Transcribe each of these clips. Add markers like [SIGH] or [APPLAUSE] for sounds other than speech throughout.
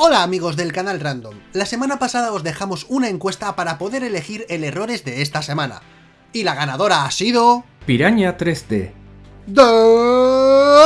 Hola amigos del canal Random, la semana pasada os dejamos una encuesta para poder elegir el errores de esta semana. Y la ganadora ha sido... Piraña 3D.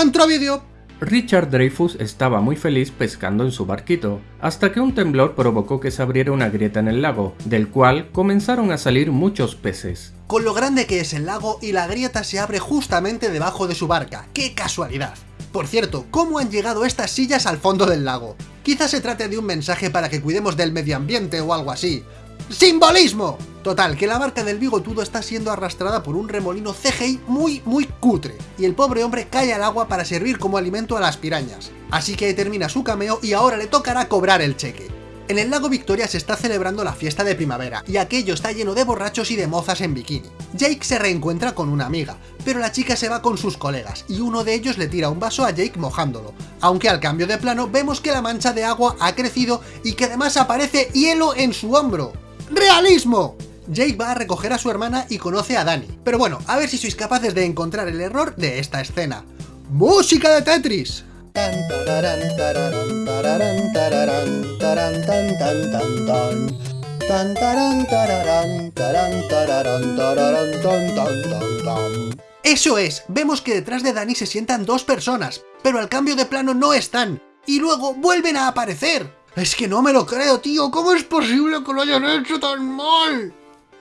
Dentro vídeo. Richard Dreyfus estaba muy feliz pescando en su barquito, hasta que un temblor provocó que se abriera una grieta en el lago, del cual comenzaron a salir muchos peces. Con lo grande que es el lago y la grieta se abre justamente debajo de su barca, ¡qué casualidad! Por cierto, ¿cómo han llegado estas sillas al fondo del lago? Quizás se trate de un mensaje para que cuidemos del medio ambiente o algo así. ¡Simbolismo! Total, que la barca del bigotudo está siendo arrastrada por un remolino CGI muy muy cutre, y el pobre hombre cae al agua para servir como alimento a las pirañas. Así que ahí termina su cameo y ahora le tocará cobrar el cheque. En el lago Victoria se está celebrando la fiesta de primavera, y aquello está lleno de borrachos y de mozas en bikini. Jake se reencuentra con una amiga, pero la chica se va con sus colegas, y uno de ellos le tira un vaso a Jake mojándolo, aunque al cambio de plano vemos que la mancha de agua ha crecido y que además aparece hielo en su hombro. ¡Realismo! Jake va a recoger a su hermana y conoce a Danny. Pero bueno, a ver si sois capaces de encontrar el error de esta escena. ¡Música de Tetris! Eso es, vemos que detrás de Danny se sientan dos personas, pero al cambio de plano no están, y luego vuelven a aparecer. Es que no me lo creo, tío, ¿cómo es posible que lo hayan hecho tan mal?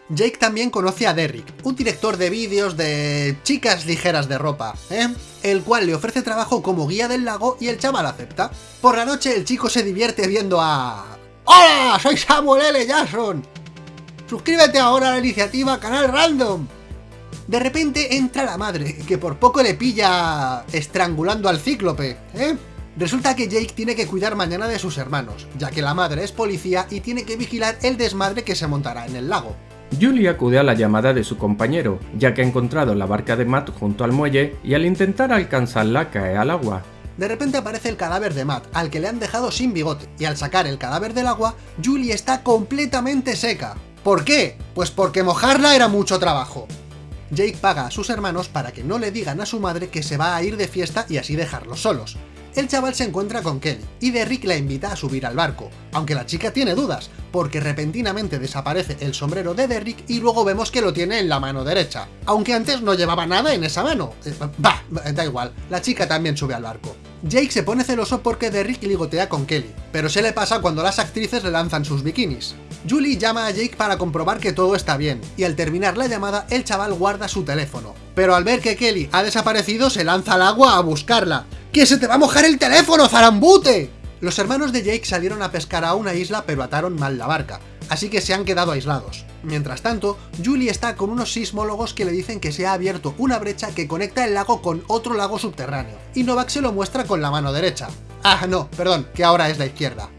Jake también conoce a Derrick, un director de vídeos de chicas ligeras de ropa, ¿eh? el cual le ofrece trabajo como guía del lago y el chaval acepta. Por la noche el chico se divierte viendo a... ¡Hola! Soy Samuel L. Jackson. Suscríbete ahora a la iniciativa Canal Random. De repente entra la madre, que por poco le pilla estrangulando al cíclope, ¿eh? Resulta que Jake tiene que cuidar mañana de sus hermanos, ya que la madre es policía y tiene que vigilar el desmadre que se montará en el lago. Julie acude a la llamada de su compañero, ya que ha encontrado la barca de Matt junto al muelle y al intentar alcanzarla cae al agua. De repente aparece el cadáver de Matt, al que le han dejado sin bigote, y al sacar el cadáver del agua, Julie está completamente seca. ¿Por qué? Pues porque mojarla era mucho trabajo. Jake paga a sus hermanos para que no le digan a su madre que se va a ir de fiesta y así dejarlos solos el chaval se encuentra con Kelly, y Derrick la invita a subir al barco, aunque la chica tiene dudas, porque repentinamente desaparece el sombrero de Derrick y luego vemos que lo tiene en la mano derecha, aunque antes no llevaba nada en esa mano. Eh, bah, da igual, la chica también sube al barco. Jake se pone celoso porque Derrick ligotea con Kelly, pero se le pasa cuando las actrices le lanzan sus bikinis. Julie llama a Jake para comprobar que todo está bien, y al terminar la llamada el chaval guarda su teléfono, pero al ver que Kelly ha desaparecido se lanza al agua a buscarla, ¡Que se te va a mojar el teléfono, zarambute! Los hermanos de Jake salieron a pescar a una isla pero ataron mal la barca, así que se han quedado aislados. Mientras tanto, Julie está con unos sismólogos que le dicen que se ha abierto una brecha que conecta el lago con otro lago subterráneo, y Novak se lo muestra con la mano derecha. Ah, no, perdón, que ahora es la izquierda.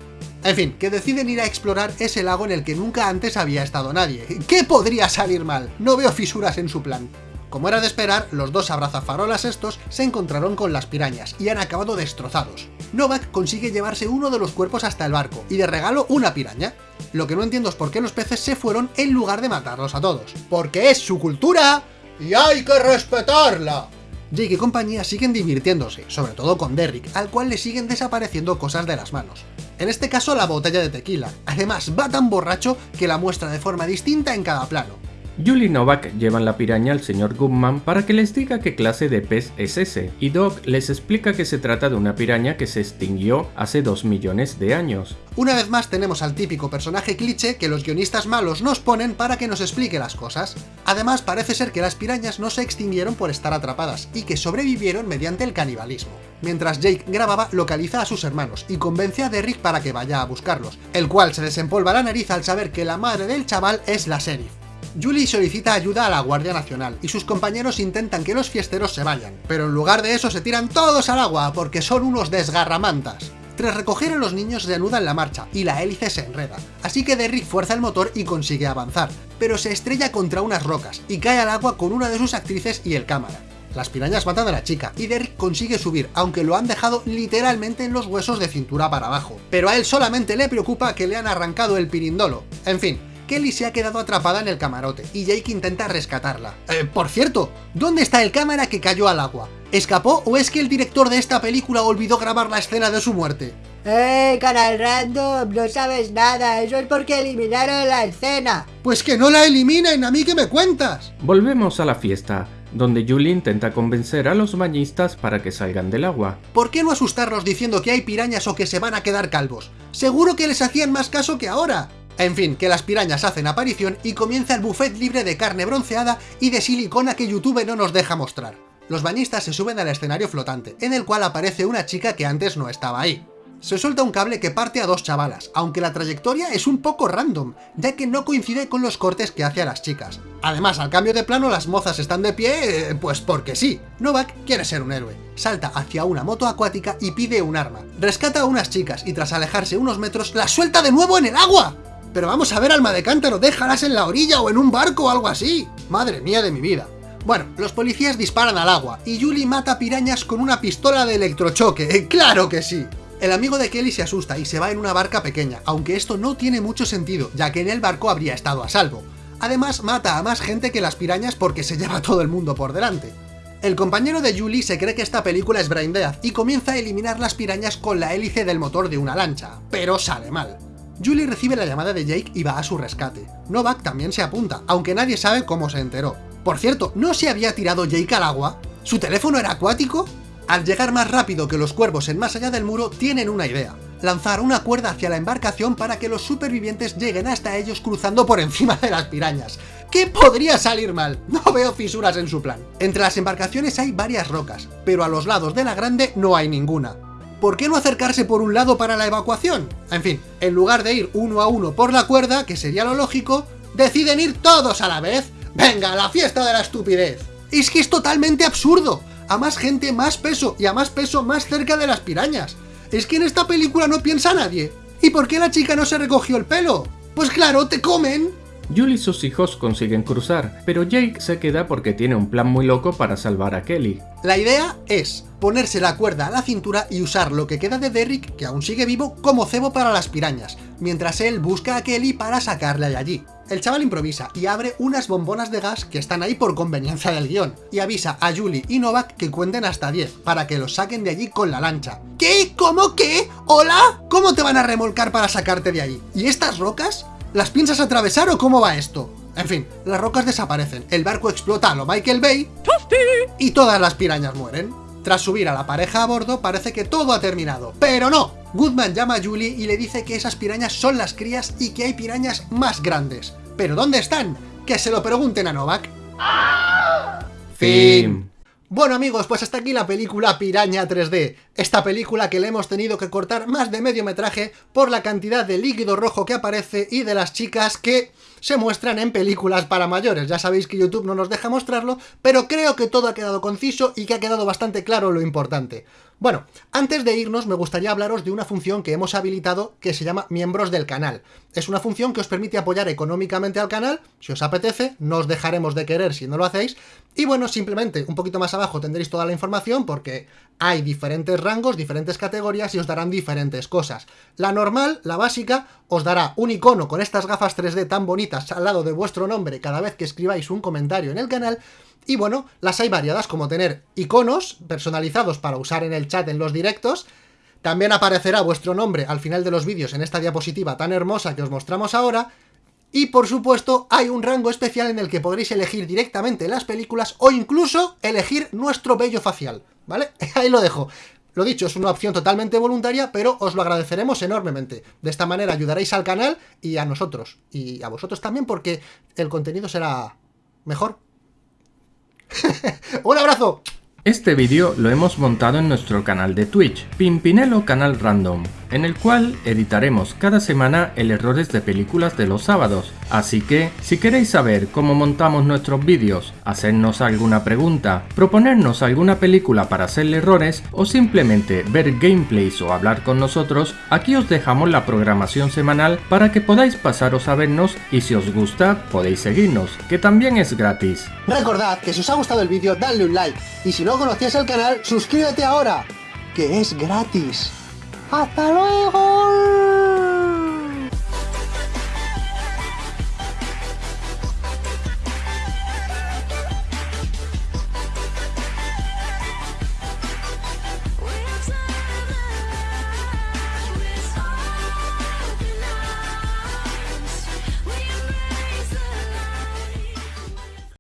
En fin, que deciden ir a explorar ese lago en el que nunca antes había estado nadie. ¿Qué podría salir mal? No veo fisuras en su plan. Como era de esperar, los dos abrazafarolas estos se encontraron con las pirañas y han acabado destrozados. Novak consigue llevarse uno de los cuerpos hasta el barco, y de regalo una piraña. Lo que no entiendo es por qué los peces se fueron en lugar de matarlos a todos. ¡Porque es su cultura! ¡Y hay que respetarla! Jake y compañía siguen divirtiéndose, sobre todo con Derrick, al cual le siguen desapareciendo cosas de las manos. En este caso la botella de tequila. Además, va tan borracho que la muestra de forma distinta en cada plano. Julie Novak llevan la piraña al señor Goodman para que les diga qué clase de pez es ese, y Doc les explica que se trata de una piraña que se extinguió hace 2 millones de años. Una vez más tenemos al típico personaje cliché que los guionistas malos nos ponen para que nos explique las cosas. Además parece ser que las pirañas no se extinguieron por estar atrapadas, y que sobrevivieron mediante el canibalismo. Mientras Jake grababa, localiza a sus hermanos y convence a Derrick para que vaya a buscarlos, el cual se desempolva la nariz al saber que la madre del chaval es la sheriff. Julie solicita ayuda a la Guardia Nacional, y sus compañeros intentan que los fiesteros se vayan, pero en lugar de eso se tiran todos al agua, porque son unos desgarramantas. Tras recoger a los niños se anudan la marcha, y la hélice se enreda, así que Derrick fuerza el motor y consigue avanzar, pero se estrella contra unas rocas, y cae al agua con una de sus actrices y el cámara. Las pirañas matan a la chica, y Derrick consigue subir, aunque lo han dejado literalmente en los huesos de cintura para abajo. Pero a él solamente le preocupa que le han arrancado el pirindolo. En fin, Kelly se ha quedado atrapada en el camarote y Jake intenta rescatarla. Eh, por cierto, ¿dónde está el cámara que cayó al agua? ¿Escapó o es que el director de esta película olvidó grabar la escena de su muerte? ¡Eh, canal random! No sabes nada, eso es porque eliminaron la escena. Pues que no la eliminen, a mí que me cuentas. Volvemos a la fiesta, donde Julie intenta convencer a los bañistas para que salgan del agua. ¿Por qué no asustarlos diciendo que hay pirañas o que se van a quedar calvos? Seguro que les hacían más caso que ahora. En fin, que las pirañas hacen aparición y comienza el buffet libre de carne bronceada y de silicona que YouTube no nos deja mostrar. Los bañistas se suben al escenario flotante, en el cual aparece una chica que antes no estaba ahí se suelta un cable que parte a dos chavalas, aunque la trayectoria es un poco random, ya que no coincide con los cortes que hace a las chicas. Además, al cambio de plano las mozas están de pie, eh, pues porque sí. Novak quiere ser un héroe. Salta hacia una moto acuática y pide un arma. Rescata a unas chicas y tras alejarse unos metros, las suelta de nuevo en el agua. Pero vamos a ver, alma de cántaro, déjalas en la orilla o en un barco o algo así. Madre mía de mi vida. Bueno, los policías disparan al agua, y Julie mata pirañas con una pistola de electrochoque, ¡claro que sí! El amigo de Kelly se asusta y se va en una barca pequeña, aunque esto no tiene mucho sentido, ya que en el barco habría estado a salvo. Además, mata a más gente que las pirañas porque se lleva todo el mundo por delante. El compañero de Julie se cree que esta película es Brain Death y comienza a eliminar las pirañas con la hélice del motor de una lancha, pero sale mal. Julie recibe la llamada de Jake y va a su rescate. Novak también se apunta, aunque nadie sabe cómo se enteró. Por cierto, ¿no se había tirado Jake al agua? ¿Su teléfono era acuático? Al llegar más rápido que los cuervos en más allá del muro, tienen una idea. Lanzar una cuerda hacia la embarcación para que los supervivientes lleguen hasta ellos cruzando por encima de las pirañas. ¿Qué podría salir mal? No veo fisuras en su plan. Entre las embarcaciones hay varias rocas, pero a los lados de la grande no hay ninguna. ¿Por qué no acercarse por un lado para la evacuación? En fin, en lugar de ir uno a uno por la cuerda, que sería lo lógico, deciden ir todos a la vez. ¡Venga, la fiesta de la estupidez! Es que es totalmente absurdo a más gente, más peso, y a más peso, más cerca de las pirañas. Es que en esta película no piensa nadie. ¿Y por qué la chica no se recogió el pelo? Pues claro, te comen. Julie y sus hijos consiguen cruzar, pero Jake se queda porque tiene un plan muy loco para salvar a Kelly. La idea es ponerse la cuerda a la cintura y usar lo que queda de Derrick, que aún sigue vivo, como cebo para las pirañas, mientras él busca a Kelly para sacarle de allí. El chaval improvisa y abre unas bombonas de gas que están ahí por conveniencia del guion, y avisa a Julie y Novak que cuenten hasta 10, para que los saquen de allí con la lancha. ¿Qué? ¿Cómo qué? ¿Hola? ¿Cómo te van a remolcar para sacarte de allí? ¿Y estas rocas? ¿Las piensas atravesar o cómo va esto? En fin, las rocas desaparecen, el barco explota a lo Michael Bay y todas las pirañas mueren. Tras subir a la pareja a bordo, parece que todo ha terminado. ¡Pero no! Goodman llama a Julie y le dice que esas pirañas son las crías y que hay pirañas más grandes. ¿Pero dónde están? Que se lo pregunten a Novak. Fin. Bueno amigos, pues hasta aquí la película Piraña 3D, esta película que le hemos tenido que cortar más de medio metraje por la cantidad de líquido rojo que aparece y de las chicas que se muestran en películas para mayores. Ya sabéis que YouTube no nos deja mostrarlo, pero creo que todo ha quedado conciso y que ha quedado bastante claro lo importante. Bueno, antes de irnos me gustaría hablaros de una función que hemos habilitado que se llama miembros del canal. Es una función que os permite apoyar económicamente al canal, si os apetece, no os dejaremos de querer si no lo hacéis, y bueno, simplemente un poquito más abajo tendréis toda la información porque hay diferentes rangos, diferentes categorías y os darán diferentes cosas. La normal, la básica, os dará un icono con estas gafas 3D tan bonitas al lado de vuestro nombre cada vez que escribáis un comentario en el canal, y bueno, las hay variadas, como tener iconos personalizados para usar en el chat en los directos, también aparecerá vuestro nombre al final de los vídeos en esta diapositiva tan hermosa que os mostramos ahora, y por supuesto hay un rango especial en el que podréis elegir directamente las películas o incluso elegir nuestro vello facial, ¿vale? [LAUGHS] Ahí lo dejo. Lo dicho, es una opción totalmente voluntaria, pero os lo agradeceremos enormemente. De esta manera ayudaréis al canal y a nosotros. Y a vosotros también porque el contenido será mejor [LAUGHS] ¡Un abrazo! Este vídeo lo hemos montado en nuestro canal de Twitch, Pimpinelo Canal Random, en el cual editaremos cada semana el errores de películas de los sábados. Así que, si queréis saber cómo montamos nuestros vídeos, hacernos alguna pregunta, proponernos alguna película para hacerle errores o simplemente ver gameplays o hablar con nosotros, aquí os dejamos la programación semanal para que podáis pasaros a vernos y si os gusta podéis seguirnos, que también es gratis. Recordad que si os ha gustado el vídeo dadle un like y si no conocías el canal suscríbete ahora, que es gratis. ¡Hasta luego!